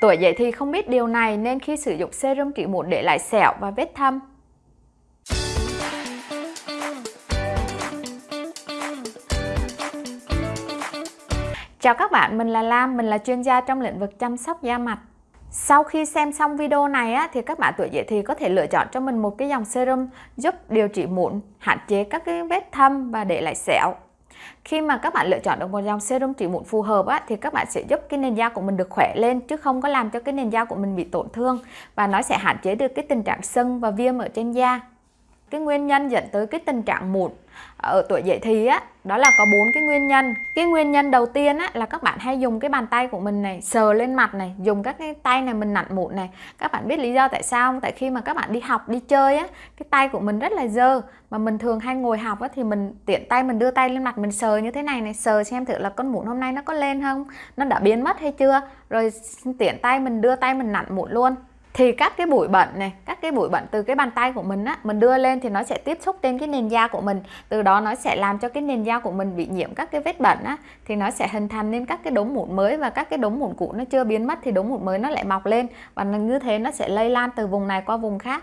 Tuổi dậy thì không biết điều này nên khi sử dụng serum trị mụn để lại sẹo và vết thâm. Chào các bạn, mình là Lam, mình là chuyên gia trong lĩnh vực chăm sóc da mặt. Sau khi xem xong video này á, thì các bạn tuổi dậy thì có thể lựa chọn cho mình một cái dòng serum giúp điều trị mụn, hạn chế các cái vết thâm và để lại sẹo. Khi mà các bạn lựa chọn được một dòng serum trị mụn phù hợp á, thì các bạn sẽ giúp cái nền da của mình được khỏe lên chứ không có làm cho cái nền da của mình bị tổn thương và nó sẽ hạn chế được cái tình trạng sưng và viêm ở trên da. Cái nguyên nhân dẫn tới cái tình trạng mụn ở tuổi dậy thì á, đó là có bốn cái nguyên nhân. Cái nguyên nhân đầu tiên á, là các bạn hay dùng cái bàn tay của mình này, sờ lên mặt này, dùng các cái tay này mình nặn mụn này. Các bạn biết lý do tại sao không? Tại khi mà các bạn đi học, đi chơi á, cái tay của mình rất là dơ. Mà mình thường hay ngồi học á, thì mình tiện tay mình đưa tay lên mặt mình sờ như thế này này, sờ xem thử là con mụn hôm nay nó có lên không? Nó đã biến mất hay chưa? Rồi tiện tay mình đưa tay mình nặn mụn luôn thì các cái bụi bẩn này các cái bụi bẩn từ cái bàn tay của mình á mình đưa lên thì nó sẽ tiếp xúc trên cái nền da của mình. Từ đó nó sẽ làm cho cái nền da của mình bị nhiễm các cái vết bẩn á thì nó sẽ hình thành nên các cái đốm mụn mới và các cái đốm mụn cũ nó chưa biến mất thì đốm mụn mới nó lại mọc lên. Và như thế nó sẽ lây lan từ vùng này qua vùng khác.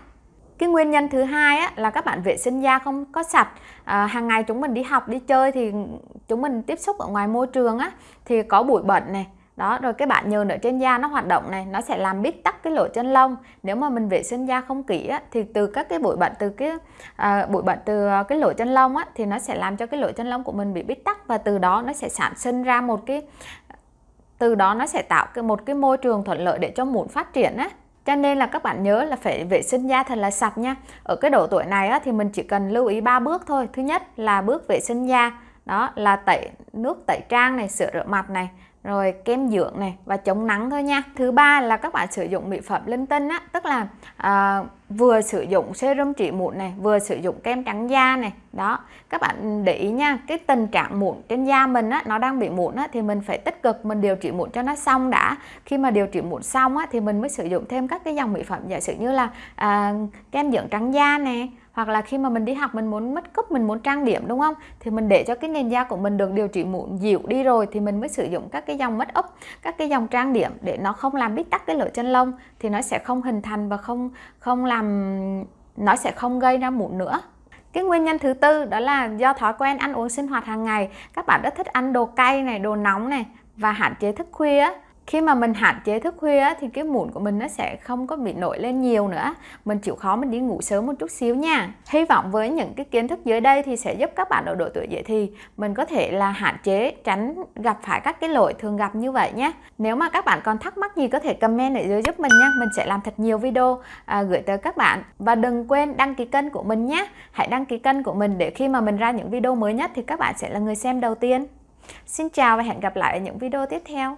Cái nguyên nhân thứ hai á, là các bạn vệ sinh da không có sạch. À, hàng ngày chúng mình đi học đi chơi thì chúng mình tiếp xúc ở ngoài môi trường á thì có bụi bẩn này đó rồi cái bạn nhờn ở trên da nó hoạt động này nó sẽ làm bít tắc cái lỗ chân lông. Nếu mà mình vệ sinh da không kỹ á, thì từ các cái bụi bẩn từ cái à, bụi bẩn từ à, cái lỗ chân lông á, thì nó sẽ làm cho cái lỗ chân lông của mình bị bít tắc và từ đó nó sẽ sản sinh ra một cái từ đó nó sẽ tạo cái một cái môi trường thuận lợi để cho mụn phát triển á. Cho nên là các bạn nhớ là phải vệ sinh da thật là sạch nha. Ở cái độ tuổi này á, thì mình chỉ cần lưu ý ba bước thôi. Thứ nhất là bước vệ sinh da. Đó là tẩy nước tẩy trang này sửa rửa mặt này rồi kem dưỡng này và chống nắng thôi nha. Thứ ba là các bạn sử dụng mỹ phẩm linh tinh á tức là à, vừa sử dụng serum trị mụn này vừa sử dụng kem trắng da này. Đó các bạn để ý nha cái tình trạng mụn trên da mình á nó đang bị mụn á thì mình phải tích cực mình điều trị mụn cho nó xong đã. Khi mà điều trị mụn xong á thì mình mới sử dụng thêm các cái dòng mỹ phẩm giả sử như là à, kem dưỡng trắng da nè hoặc là khi mà mình đi học mình muốn mất cúp mình muốn trang điểm đúng không? Thì mình để cho cái nền da của mình được điều trị mụn dịu đi rồi thì mình mới sử dụng các cái dòng mất úp, các cái dòng trang điểm để nó không làm bít tắc cái lỗ chân lông thì nó sẽ không hình thành và không không làm, nó sẽ không gây ra mụn nữa. Cái nguyên nhân thứ tư đó là do thói quen ăn uống sinh hoạt hàng ngày. Các bạn rất thích ăn đồ cay này, đồ nóng này và hạn chế thức khuya khi mà mình hạn chế thức khuya thì cái mụn của mình nó sẽ không có bị nổi lên nhiều nữa. Mình chịu khó mình đi ngủ sớm một chút xíu nha. Hy vọng với những cái kiến thức dưới đây thì sẽ giúp các bạn ở độ tuổi dậy thì mình có thể là hạn chế tránh gặp phải các cái lỗi thường gặp như vậy nhé nếu mà các bạn còn thắc mắc gì có thể comment ở dưới giúp mình nha. Mình sẽ làm thật nhiều video à, gửi tới các bạn. Và đừng quên đăng ký kênh của mình nhé hãy đăng ký kênh của mình để khi mà mình ra những video mới nhất thì các bạn sẽ là người xem đầu tiên. Xin chào và hẹn gặp lại ở những video tiếp theo.